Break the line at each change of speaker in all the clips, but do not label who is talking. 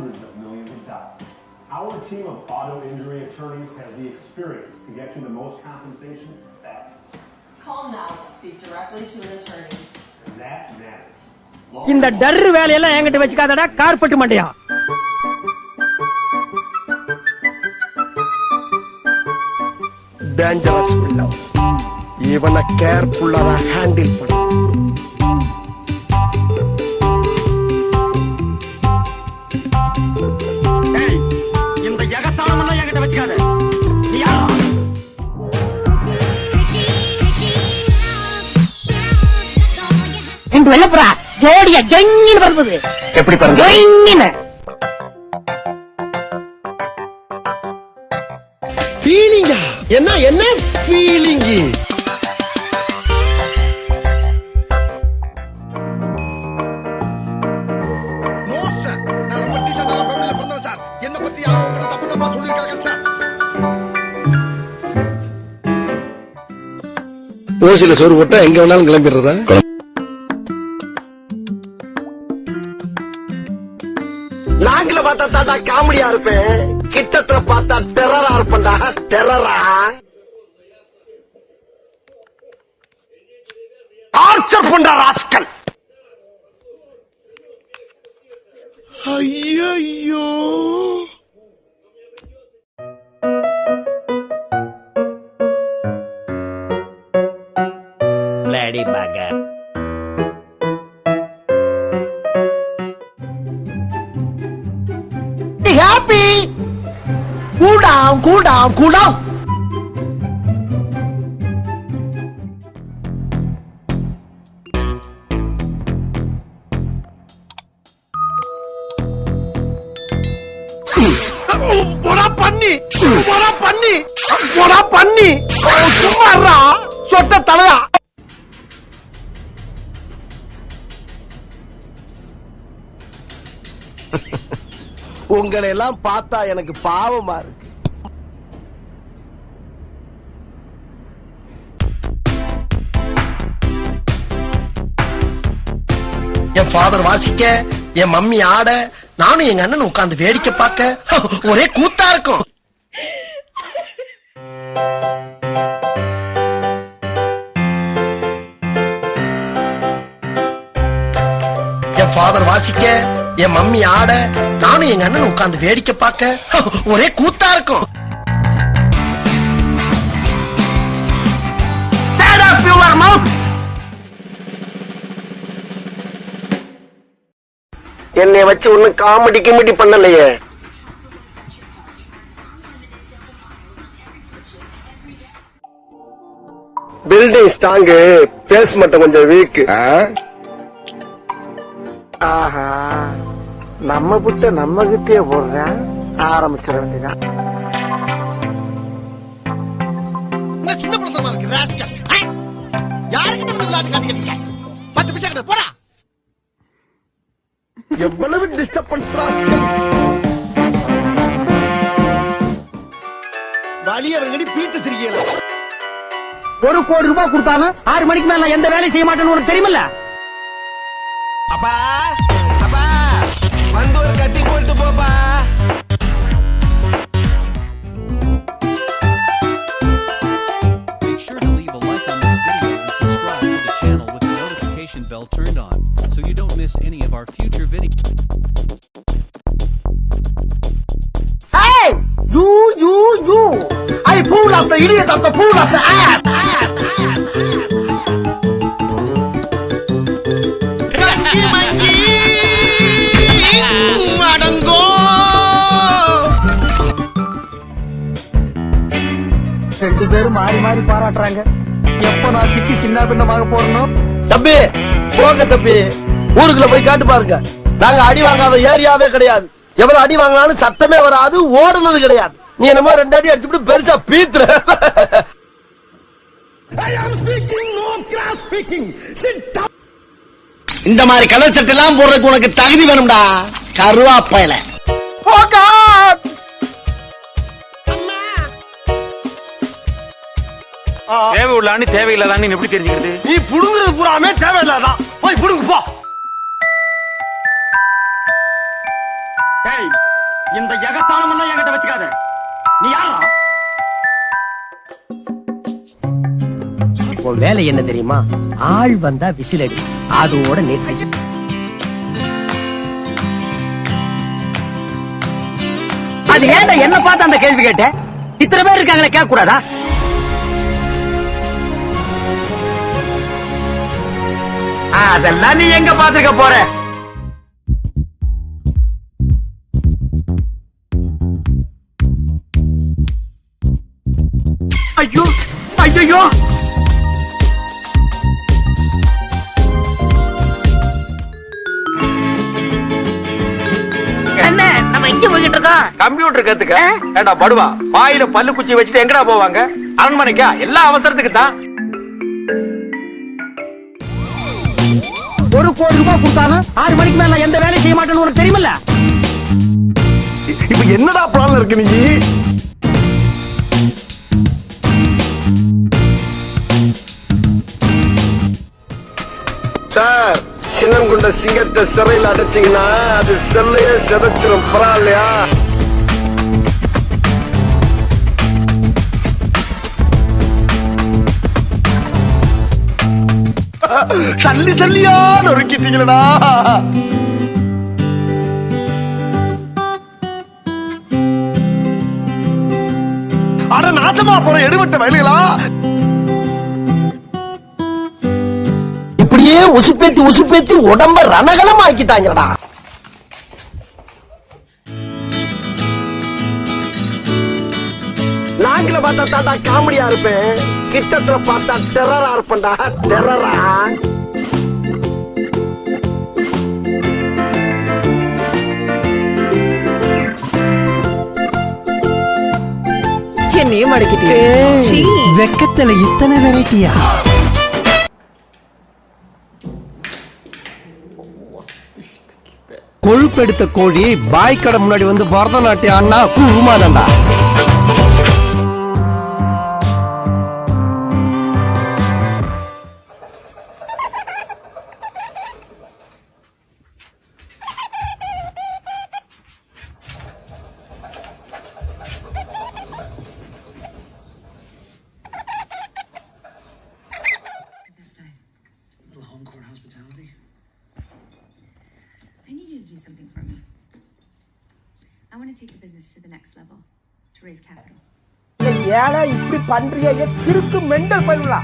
hundreds of millions of dollars. Our team of auto injury attorneys has the experience to get you the most compensation fast.
Call now to speak directly to an attorney.
And that matters.
இந்த டர்ரு வேலையெல்லாம் என்கிட்ட வச்சுக்காதடா carpet மண்டையா
dangerous பிள்ளை இவனை கேர்ஃபுல்லா handle பண்ண
ரெண்டு வெள்ளப்புறா ஜோடியா ஜொங்கின்னு பறந்தது.
எப்படி பாருங்க
ஜொங்கின்னு.
ஃபீலிங்கா என்ன என்ன ஃபீலிங்கு
நோ சார் நான் ரொம்ப டீசென்டான ஃபேமிலில பிறந்தவன் சார் என்ன பத்தி யாரும் உங்ககிட்ட தப்பு தப்பா சொல்லிருக்காங்க சார்.
ஓசில சோறு போட்டா எங்க வேணாலும் கிளம்பிடுறதா? நாங்கள பார்த்தா தாண்டா காமெடியா இருப்பேன். கிட்டத்துல பார்த்தா டெரரா இருப்பேன்டா. டெரரா டார்ச்சர் பண்ற ராஸ்கல். ஐயோ
Bloody bugger.
Cool down cool down போடா பண்ணி பண்ணி பண்ணி சும்மாறா சொட்ட தலையா. உங்களை எல்லாம் பார்த்தா எனக்கு பாவமா இருக்கு. ஃபாதர் வாசிக்க என் மம்மி ஆட நானும் எங்க அண்ணன் உட்காந்து வேடிக்கை பார்க்க ஒரே கூத்தா இருக்கும். என் ஃபாதர் வாசிக்க என் மம்மி ஆட நானும் எங்க அண்ணன் உட்காந்து வேடிக்கை பார்க்க ஒரே கூத்தா இருக்கும். என்னை வச்சு ஒன்னும் காமெடி கிமெடி பண்ணலையே. பில்டிங் ஸ்ட்ராங்கு பேஸ் மட்டும் கொஞ்சம் வீக் ஆஹா நம்ம புட்ட நம்ம கிட்டே போடுறேன் ஆரம்பிச்சிட வேண்டியதான்
சின்ன பிள்ளைத்தனமா இருக்கு ராஸ்கல் யாருக்கிட்ட பத்து பைசா கிட்ட போடா.
எவ்வளவு டிஸ்டர்பன்ஸ் வழி அவர்கடி பீத்து சிரிக்கல.
ஒரு கோடி ரூபாய் கொடுத்தாலும் ஆறு மணிக்கு மேல நான் எந்த வேலையும் செய்ய மாட்டேன்னு உனக்கு தெரியுமில்ல?
அப்பா அப்பா வந்து ஒரு கட்டி போட்டு போப்பா.
The
idiot of the pull up the ass! ass, ass, ass.
ரெண்டு பேரும் மாறி மாறி பாராட்டுறாங்க. எப்ப நான் சிக்கி சின்ன பின்னமாக போறணும்
தம்பி போங்க தம்பி. ஊருக்குள்ள போய் காட்டு பாருங்க. நாங்க அடி வாங்காத ஏரியாவே கிடையாது. எவ்வளவு அடி வாங்கினாலும் சத்தமே வராது ஓடுனது கிடையாது. நீ என்னமோ ரெண்டு அடி அடிச்சுட்டு பெருசா பீத்துற.
இந்த மாதிரி கலர் சட்டை எல்லாம் போடுறதுக்கு உனக்கு தகுதி வேணும்டா. கருவாப்பையில.
தேவை உள்ளான்னு தேவையில்லாதான்னு எப்படி தெரிஞ்சுக்கிறது?
நீ புடுங்குறது பூராமே தேவையில்லாதான். போய் புடுங்கு போ.
டேய் இந்த எகத்தாளம் எல்லாம் என்கிட்ட வச்சுக்காத. நீ யாரா? உன் வேலை என்ன தெரியுமா? ஆள் வந்தா விசில் அடி. அதோட நிறுத்தி அது ஏன்டா என்ன பார்த்து அந்த கேள்வி கேட்ட? இத்தனை பேர் இருக்காங்களே கேட்க கூடாதா அதெல்லாம் நீ எங்க பாத்துக்க போற? ஐயோ ஐயோ
என்ன நம்ம எங்க போய்கிட்டு இருக்கோம்?
கம்ப்யூட்டர் கத்துக்க. ஏண்டா படுவா? வாயில பல்லு குச்சி வச்சுட்டு எங்கடா போவாங்க? அரண்மனைக்கா? எல்லா அவசரத்துக்கு தான். ஒரு கோடி ரூபாய் கொடுத்தாலும் ஆறு மணிக்கு மேல எந்த வேலையும் செய்ய மாட்டேன்னு உனக்கு தெரியுமில்ல?
இப்ப என்னடா பிளான் இருக்கு நீ? சிங்கத்தை சிறையில் அடைச்சீங்கன்னா அது செல்லையே சிதைச்சிரும். பரவாயில்லையா? சல்லி சல்லியா நொறுக்கிட்டீங்களடா. அட நாசமா போற எடுபட்ட வயலுகளா?
இப்படியே உசுப்பேத்தி உசுப்பேத்தி உடம்ப ரணகலம் ஆக்கிட்டாங்கடா
நாங்கள பார்த்தா தாண்டா காமெடியா இருப்பேன். கிட்டத்துல பார்த்தா டெரரா இருப்பேன்டா. டெரரா
என்னையே மடக்கிட்டே
வெக்கத்துல இத்தனை வெரைட்டியா
கருப்பெடுத்த கோழி பாய் கடை முன்னாடி வந்து பரதநாட்டியம் அண்ணா குருமானண்டா
take the business to the next level to raise capital.
ஏழை இப்படி பண்றீங்க திருக்கு மெண்டல் பயிலா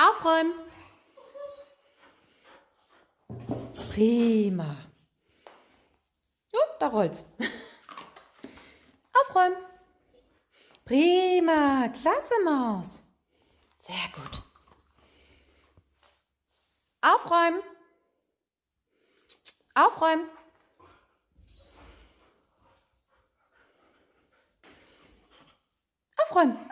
Aufräumen!
Prima. Oh, da rollt's. Aufräumen. Prima. Klasse, Maus. Sehr gut. Aufräumen. Aufräumen. Aufräumen.